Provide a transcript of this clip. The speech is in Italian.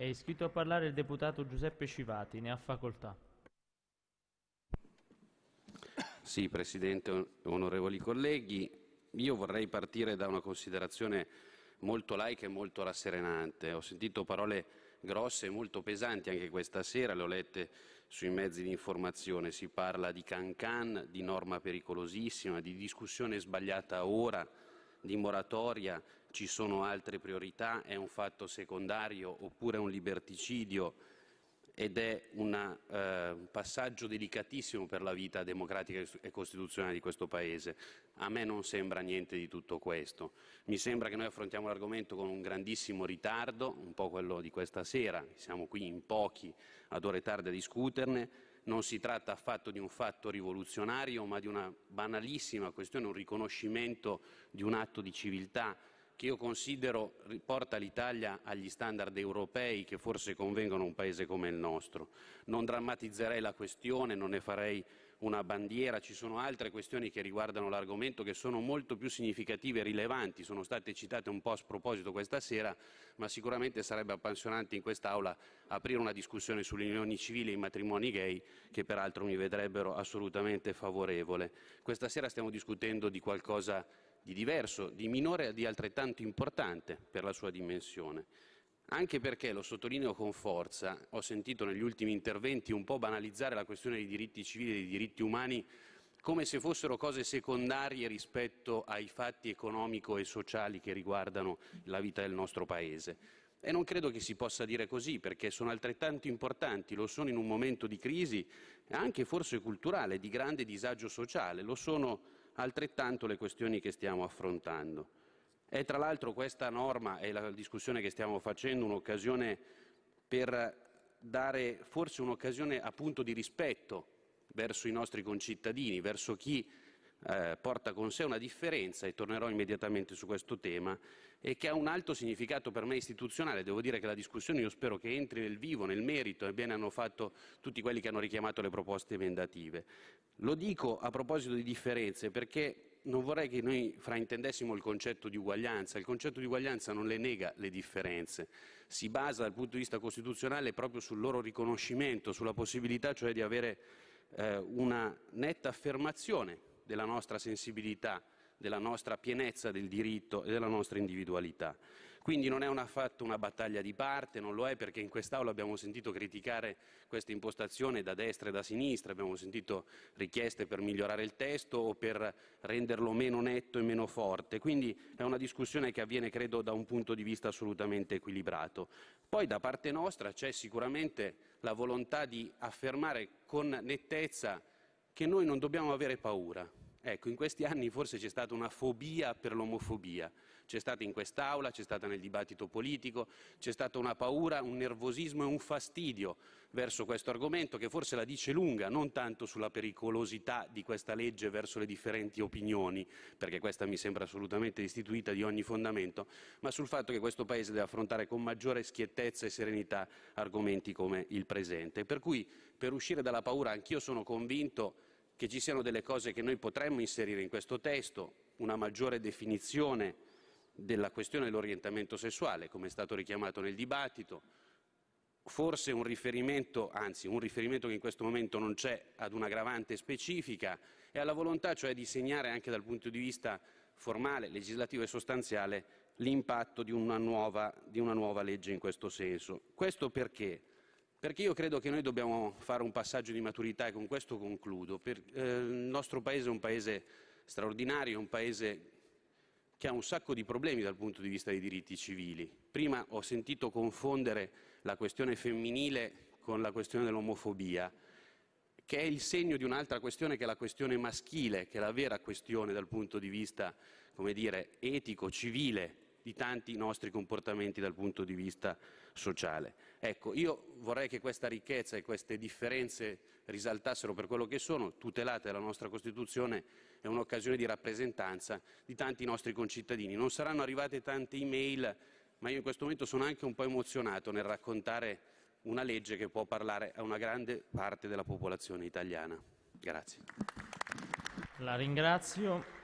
È iscritto a parlare il deputato Giuseppe Civati, ne ha facoltà. Sì, Presidente, onorevoli colleghi, io vorrei partire da una considerazione molto laica e molto rasserenante. Ho sentito parole grosse e molto pesanti anche questa sera, le ho lette sui mezzi di informazione. Si parla di cancan, di norma pericolosissima, di discussione sbagliata ora, di moratoria, ci sono altre priorità, è un fatto secondario oppure un liberticidio ed è una, eh, un passaggio delicatissimo per la vita democratica e costituzionale di questo Paese. A me non sembra niente di tutto questo. Mi sembra che noi affrontiamo l'argomento con un grandissimo ritardo, un po' quello di questa sera, siamo qui in pochi ad ore tarde a discuterne, non si tratta affatto di un fatto rivoluzionario, ma di una banalissima questione, un riconoscimento di un atto di civiltà che io considero riporta l'Italia agli standard europei che forse convengono a un Paese come il nostro. Non drammatizzerei la questione, non ne farei una bandiera, ci sono altre questioni che riguardano l'argomento che sono molto più significative e rilevanti, sono state citate un po' a sproposito questa sera, ma sicuramente sarebbe appassionante in quest'Aula aprire una discussione sulle unioni civili e i matrimoni gay, che peraltro mi vedrebbero assolutamente favorevole. Questa sera stiamo discutendo di qualcosa di diverso, di minore e di altrettanto importante per la sua dimensione. Anche perché, lo sottolineo con forza, ho sentito negli ultimi interventi un po' banalizzare la questione dei diritti civili e dei diritti umani come se fossero cose secondarie rispetto ai fatti economico e sociali che riguardano la vita del nostro Paese. E non credo che si possa dire così, perché sono altrettanto importanti, lo sono in un momento di crisi, anche forse culturale, di grande disagio sociale, lo sono altrettanto le questioni che stiamo affrontando. È tra l'altro questa norma e la discussione che stiamo facendo un'occasione per dare forse un'occasione appunto di rispetto verso i nostri concittadini, verso chi eh, porta con sé una differenza, e tornerò immediatamente su questo tema, e che ha un alto significato per me istituzionale. Devo dire che la discussione io spero che entri nel vivo, nel merito, e bene hanno fatto tutti quelli che hanno richiamato le proposte emendative. Lo dico a proposito di differenze perché non vorrei che noi fraintendessimo il concetto di uguaglianza. Il concetto di uguaglianza non le nega le differenze, si basa dal punto di vista costituzionale proprio sul loro riconoscimento, sulla possibilità cioè di avere eh, una netta affermazione della nostra sensibilità, della nostra pienezza del diritto e della nostra individualità. Quindi non è affatto una battaglia di parte, non lo è perché in quest'Aula abbiamo sentito criticare questa impostazione da destra e da sinistra, abbiamo sentito richieste per migliorare il testo o per renderlo meno netto e meno forte, quindi è una discussione che avviene credo da un punto di vista assolutamente equilibrato. Poi da parte nostra c'è sicuramente la volontà di affermare con nettezza che noi non dobbiamo avere paura. Ecco, in questi anni forse c'è stata una fobia per l'omofobia, c'è stata in quest'Aula, c'è stata nel dibattito politico, c'è stata una paura, un nervosismo e un fastidio verso questo argomento che forse la dice lunga, non tanto sulla pericolosità di questa legge verso le differenti opinioni, perché questa mi sembra assolutamente istituita di ogni fondamento, ma sul fatto che questo Paese deve affrontare con maggiore schiettezza e serenità argomenti come il presente. Per cui per uscire dalla paura anch'io sono convinto che ci siano delle cose che noi potremmo inserire in questo testo, una maggiore definizione della questione dell'orientamento sessuale, come è stato richiamato nel dibattito, forse un riferimento, anzi un riferimento che in questo momento non c'è, ad un'aggravante specifica e alla volontà cioè di segnare anche dal punto di vista formale, legislativo e sostanziale l'impatto di una nuova, di una nuova legge in questo senso. Questo perché? Perché io credo che noi dobbiamo fare un passaggio di maturità e con questo concludo. Per, eh, il nostro Paese è un Paese straordinario, un Paese che ha un sacco di problemi dal punto di vista dei diritti civili. Prima ho sentito confondere la questione femminile con la questione dell'omofobia, che è il segno di un'altra questione che è la questione maschile, che è la vera questione dal punto di vista, come dire, etico, civile di tanti nostri comportamenti dal punto di vista sociale. Ecco, io vorrei che questa ricchezza e queste differenze risaltassero per quello che sono, tutelate dalla nostra Costituzione, è un'occasione di rappresentanza di tanti nostri concittadini. Non saranno arrivate tante email, ma io in questo momento sono anche un po' emozionato nel raccontare una legge che può parlare a una grande parte della popolazione italiana. Grazie. La ringrazio.